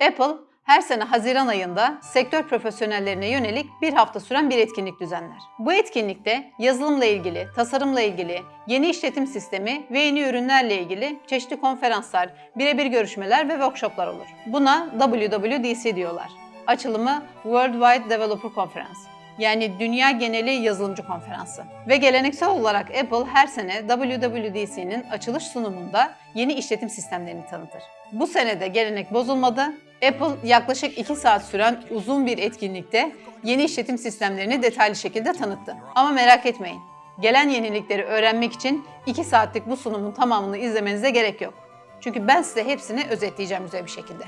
Apple her sene Haziran ayında sektör profesyonellerine yönelik bir hafta süren bir etkinlik düzenler. Bu etkinlikte yazılımla ilgili, tasarımla ilgili, yeni işletim sistemi ve yeni ürünlerle ilgili çeşitli konferanslar, birebir görüşmeler ve workshoplar olur. Buna WWDC diyorlar. Açılımı Worldwide Developer Conference yani Dünya Geneli Yazılımcı Konferansı. Ve geleneksel olarak Apple her sene WWDC'nin açılış sunumunda yeni işletim sistemlerini tanıtır. Bu sene de gelenek bozulmadı. Apple yaklaşık 2 saat süren uzun bir etkinlikte yeni işletim sistemlerini detaylı şekilde tanıttı. Ama merak etmeyin, gelen yenilikleri öğrenmek için 2 saatlik bu sunumun tamamını izlemenize gerek yok. Çünkü ben size hepsini özetleyeceğim güzel bir şekilde.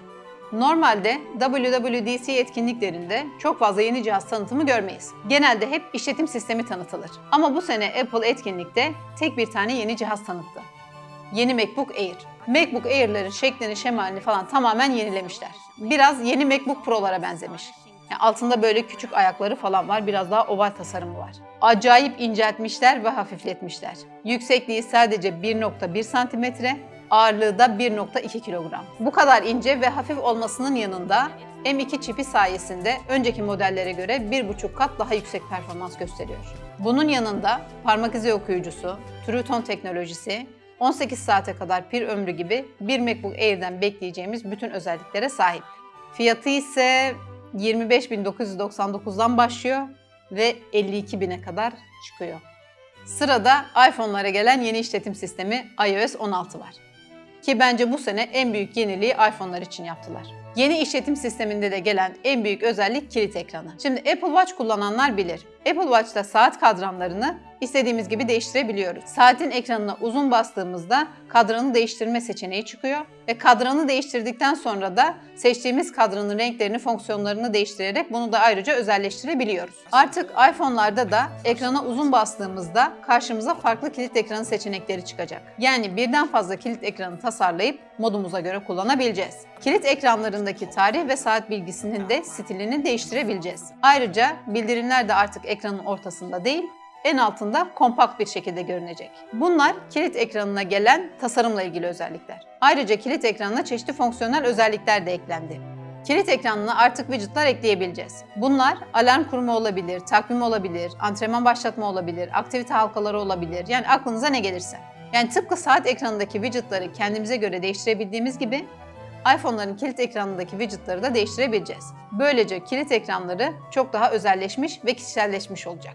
Normalde WWDC etkinliklerinde çok fazla yeni cihaz tanıtımı görmeyiz. Genelde hep işletim sistemi tanıtılır. Ama bu sene Apple etkinlikte tek bir tane yeni cihaz tanıttı. Yeni MacBook Air. MacBook Air'lerin şeklini, şemalini falan tamamen yenilemişler. Biraz yeni MacBook Pro'lara benzemiş. Yani altında böyle küçük ayakları falan var, biraz daha oval tasarımı var. Acayip inceltmişler ve hafifletmişler. Yüksekliği sadece 1.1 santimetre, ağırlığı da 1.2 kilogram. Bu kadar ince ve hafif olmasının yanında M2 çipi sayesinde önceki modellere göre 1,5 kat daha yüksek performans gösteriyor. Bunun yanında parmak izi okuyucusu, True Tone teknolojisi, 18 saate kadar pil ömrü gibi bir MacBook Air'den bekleyeceğimiz bütün özelliklere sahip. Fiyatı ise 25.999'dan başlıyor ve 52.000'e kadar çıkıyor. Sırada iPhone'lara gelen yeni işletim sistemi iOS 16 var. Ki bence bu sene en büyük yeniliği iPhone'lar için yaptılar. Yeni işletim sisteminde de gelen en büyük özellik kilit ekranı. Şimdi Apple Watch kullananlar bilir. Apple Watch'ta saat kadranlarını istediğimiz gibi değiştirebiliyoruz. Saatin ekranına uzun bastığımızda kadranı değiştirme seçeneği çıkıyor ve kadranı değiştirdikten sonra da seçtiğimiz kadranın renklerini, fonksiyonlarını değiştirerek bunu da ayrıca özelleştirebiliyoruz. Artık iPhone'larda da ekrana uzun bastığımızda karşımıza farklı kilit ekranı seçenekleri çıkacak. Yani birden fazla kilit ekranı tasarlayıp modumuza göre kullanabileceğiz. Kilit ekranlarındaki tarih ve saat bilgisinin de stilini değiştirebileceğiz. Ayrıca bildirimler de artık ekranın ortasında değil, en altında kompakt bir şekilde görünecek. Bunlar kilit ekranına gelen tasarımla ilgili özellikler. Ayrıca kilit ekranına çeşitli fonksiyonel özellikler de eklendi. Kilit ekranına artık widgetlar ekleyebileceğiz. Bunlar alarm kurma olabilir, takvim olabilir, antrenman başlatma olabilir, aktivite halkaları olabilir. Yani aklınıza ne gelirse. Yani tıpkı saat ekranındaki widgetları kendimize göre değiştirebildiğimiz gibi iPhone'ların kilit ekranındaki widgetları da değiştirebileceğiz. Böylece kilit ekranları çok daha özelleşmiş ve kişiselleşmiş olacak.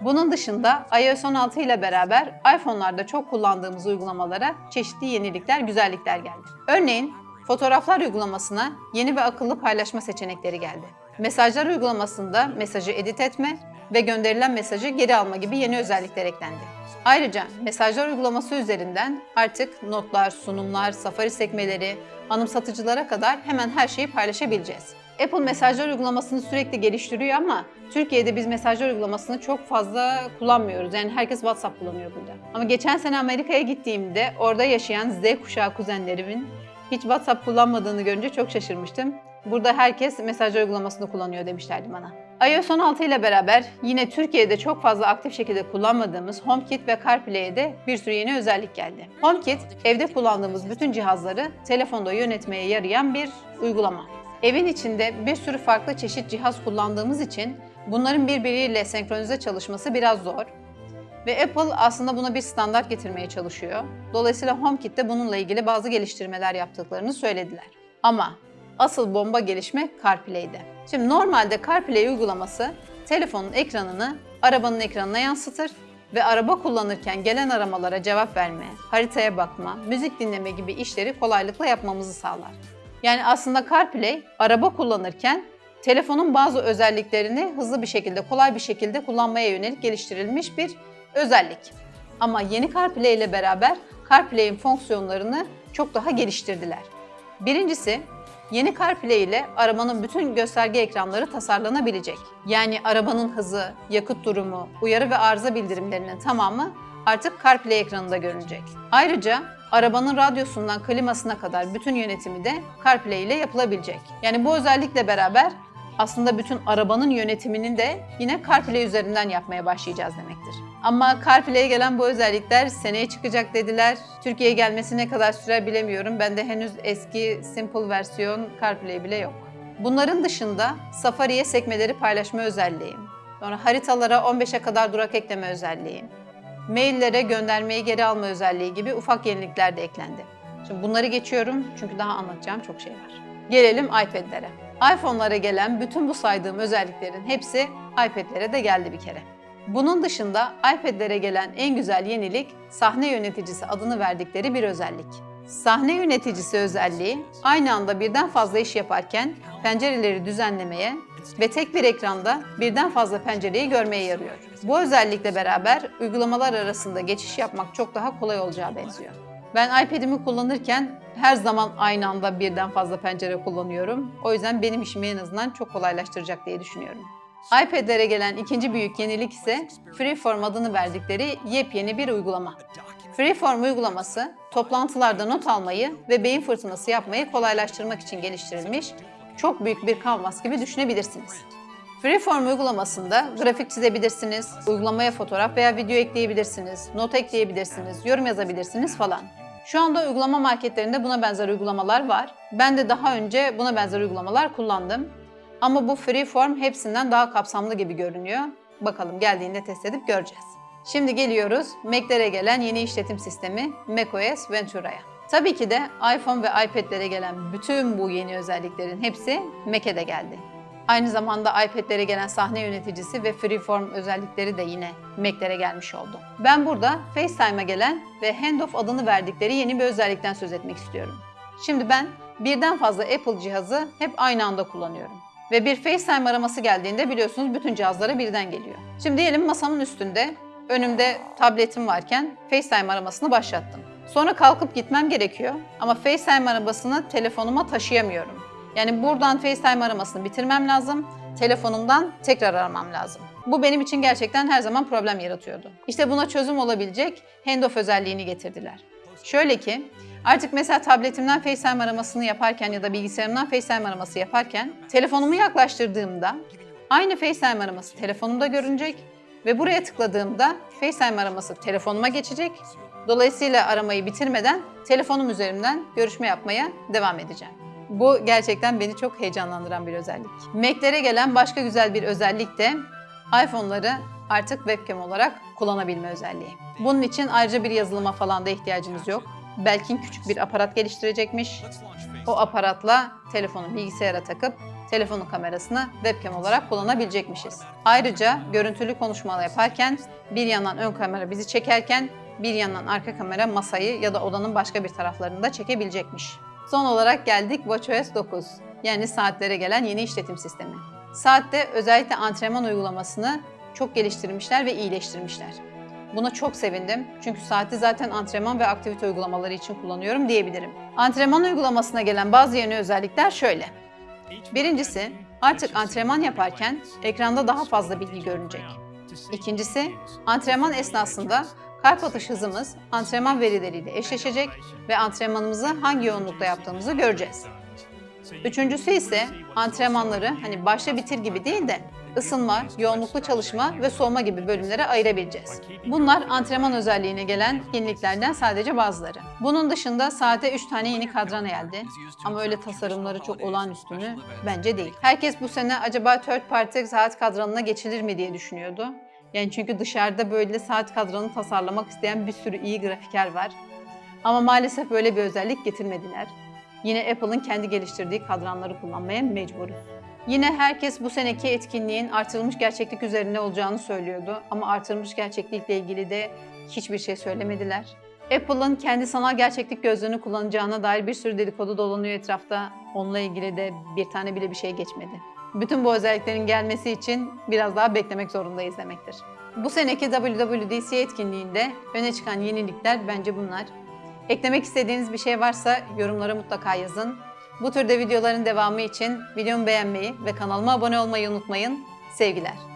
Bunun dışında iOS 16 ile beraber iPhone'larda çok kullandığımız uygulamalara çeşitli yenilikler, güzellikler geldi. Örneğin fotoğraflar uygulamasına yeni ve akıllı paylaşma seçenekleri geldi. Mesajlar uygulamasında mesajı edit etme ve gönderilen mesajı geri alma gibi yeni özellikler eklendi. Ayrıca mesajlar uygulaması üzerinden artık notlar, sunumlar, safari sekmeleri, anımsatıcılara kadar hemen her şeyi paylaşabileceğiz. Apple mesajlar uygulamasını sürekli geliştiriyor ama Türkiye'de biz mesajlar uygulamasını çok fazla kullanmıyoruz. Yani herkes WhatsApp kullanıyor burada. Ama geçen sene Amerika'ya gittiğimde orada yaşayan Z kuşağı kuzenlerimin hiç WhatsApp kullanmadığını görünce çok şaşırmıştım. Burada herkes mesajlar uygulamasını kullanıyor demişlerdi bana. iOS 16 ile beraber yine Türkiye'de çok fazla aktif şekilde kullanmadığımız HomeKit ve CarPlay'e de bir sürü yeni özellik geldi. HomeKit, evde kullandığımız bütün cihazları telefonda yönetmeye yarayan bir uygulama. Evin içinde bir sürü farklı çeşit cihaz kullandığımız için bunların birbiriyle senkronize çalışması biraz zor. Ve Apple aslında buna bir standart getirmeye çalışıyor. Dolayısıyla HomeKit'te bununla ilgili bazı geliştirmeler yaptıklarını söylediler. Ama asıl bomba gelişme CarPlay'de. Şimdi normalde CarPlay uygulaması telefonun ekranını arabanın ekranına yansıtır ve araba kullanırken gelen aramalara cevap verme, haritaya bakma, müzik dinleme gibi işleri kolaylıkla yapmamızı sağlar. Yani aslında CarPlay araba kullanırken telefonun bazı özelliklerini hızlı bir şekilde, kolay bir şekilde kullanmaya yönelik geliştirilmiş bir özellik. Ama yeni CarPlay ile beraber CarPlay'in fonksiyonlarını çok daha geliştirdiler. Birincisi, yeni CarPlay ile arabanın bütün gösterge ekranları tasarlanabilecek. Yani arabanın hızı, yakıt durumu, uyarı ve arıza bildirimlerinin tamamı artık CarPlay ekranında görünecek. Ayrıca arabanın radyosundan klimasına kadar bütün yönetimi de CarPlay ile yapılabilecek. Yani bu özellikle beraber aslında bütün arabanın yönetimini de yine CarPlay üzerinden yapmaya başlayacağız demektir. Ama CarPlay'e gelen bu özellikler seneye çıkacak dediler. Türkiye'ye gelmesi ne kadar sürer bilemiyorum. Bende henüz eski Simple versiyon CarPlay bile yok. Bunların dışında Safari'ye sekmeleri paylaşma özelliği, sonra haritalara 15'e kadar durak ekleme özelliği, maillere göndermeyi geri alma özelliği gibi ufak yenilikler de eklendi. Şimdi bunları geçiyorum çünkü daha anlatacağım çok şey var. Gelelim iPad'lere. iPhone'lara gelen bütün bu saydığım özelliklerin hepsi iPad'lere de geldi bir kere. Bunun dışında iPad'lere gelen en güzel yenilik sahne yöneticisi adını verdikleri bir özellik. Sahne yöneticisi özelliği aynı anda birden fazla iş yaparken pencereleri düzenlemeye ve tek bir ekranda birden fazla pencereyi görmeye yarıyor. Bu özellikle beraber uygulamalar arasında geçiş yapmak çok daha kolay olacağı benziyor. Ben iPad'imi kullanırken her zaman aynı anda birden fazla pencere kullanıyorum. O yüzden benim işimi en azından çok kolaylaştıracak diye düşünüyorum. iPad'lere gelen ikinci büyük yenilik ise Freeform adını verdikleri yepyeni bir uygulama. Freeform uygulaması, toplantılarda not almayı ve beyin fırtınası yapmayı kolaylaştırmak için geliştirilmiş, çok büyük bir kanvas gibi düşünebilirsiniz. Freeform uygulamasında grafik çizebilirsiniz, uygulamaya fotoğraf veya video ekleyebilirsiniz, not ekleyebilirsiniz, yorum yazabilirsiniz falan. Şu anda uygulama marketlerinde buna benzer uygulamalar var. Ben de daha önce buna benzer uygulamalar kullandım. Ama bu Freeform hepsinden daha kapsamlı gibi görünüyor. Bakalım geldiğinde test edip göreceğiz. Şimdi geliyoruz Mac'lere gelen yeni işletim sistemi macOS Ventura'ya. Tabii ki de iPhone ve iPad'lere gelen bütün bu yeni özelliklerin hepsi Mac'e de geldi. Aynı zamanda iPad'lere gelen sahne yöneticisi ve Freeform özellikleri de yine Mac'lere gelmiş oldu. Ben burada FaceTime'a gelen ve Handoff adını verdikleri yeni bir özellikten söz etmek istiyorum. Şimdi ben birden fazla Apple cihazı hep aynı anda kullanıyorum. Ve bir FaceTime araması geldiğinde biliyorsunuz bütün cihazlara birden geliyor. Şimdi diyelim masamın üstünde önümde tabletim varken FaceTime aramasını başlattım. Sonra kalkıp gitmem gerekiyor ama FaceTime arabasını telefonuma taşıyamıyorum. Yani buradan FaceTime aramasını bitirmem lazım, telefonumdan tekrar aramam lazım. Bu benim için gerçekten her zaman problem yaratıyordu. İşte buna çözüm olabilecek handoff özelliğini getirdiler. Şöyle ki, artık mesela tabletimden FaceTime aramasını yaparken ya da bilgisayarımdan FaceTime araması yaparken telefonumu yaklaştırdığımda aynı FaceTime araması telefonumda görünecek ve buraya tıkladığımda FaceTime araması telefonuma geçecek. Dolayısıyla aramayı bitirmeden telefonum üzerinden görüşme yapmaya devam edeceğim. Bu gerçekten beni çok heyecanlandıran bir özellik. Mac'lere gelen başka güzel bir özellik de iPhone'ları artık webcam olarak kullanabilme özelliği. Bunun için ayrıca bir yazılıma falan da ihtiyacınız yok. Belkin küçük bir aparat geliştirecekmiş. O aparatla telefonu bilgisayara takıp telefonun kamerasını webcam olarak kullanabilecekmişiz. Ayrıca görüntülü konuşmalar yaparken bir yandan ön kamera bizi çekerken bir yandan arka kamera masayı ya da odanın başka bir taraflarını da çekebilecekmiş. Son olarak geldik WatchOS 9 yani saatlere gelen yeni işletim sistemi. Saatte özellikle antrenman uygulamasını çok geliştirmişler ve iyileştirmişler. Buna çok sevindim çünkü saati zaten antrenman ve aktivite uygulamaları için kullanıyorum diyebilirim. Antrenman uygulamasına gelen bazı yeni özellikler şöyle. Birincisi, artık antrenman yaparken ekranda daha fazla bilgi görünecek. İkincisi, antrenman esnasında kalp atış hızımız antrenman verileriyle eşleşecek ve antrenmanımızı hangi yoğunlukta yaptığımızı göreceğiz. Üçüncüsü ise antrenmanları hani başla bitir gibi değil de ısınma, yoğunluklu çalışma ve soğuma gibi bölümlere ayırabileceğiz. Bunlar antrenman özelliğine gelen yeniliklerden sadece bazıları. Bunun dışında saate 3 tane yeni kadran geldi. Ama öyle tasarımları çok olağanüstü mü? Bence değil. Herkes bu sene acaba third party saat kadranına geçilir mi diye düşünüyordu. Yani çünkü dışarıda böyle saat kadranı tasarlamak isteyen bir sürü iyi grafiker var. Ama maalesef böyle bir özellik getirmediler. Yine Apple'ın kendi geliştirdiği kadranları kullanmaya mecburuz. Yine herkes bu seneki etkinliğin artırılmış gerçeklik üzerine olacağını söylüyordu ama artırılmış gerçeklikle ilgili de hiçbir şey söylemediler. Apple'ın kendi sanal gerçeklik gözlüğünü kullanacağına dair bir sürü dedikodu dolanıyor etrafta. Onunla ilgili de bir tane bile bir şey geçmedi. Bütün bu özelliklerin gelmesi için biraz daha beklemek zorundayız demektir. Bu seneki WWDC etkinliğinde öne çıkan yenilikler bence bunlar. Eklemek istediğiniz bir şey varsa yorumlara mutlaka yazın. Bu türde videoların devamı için videomu beğenmeyi ve kanalıma abone olmayı unutmayın. Sevgiler.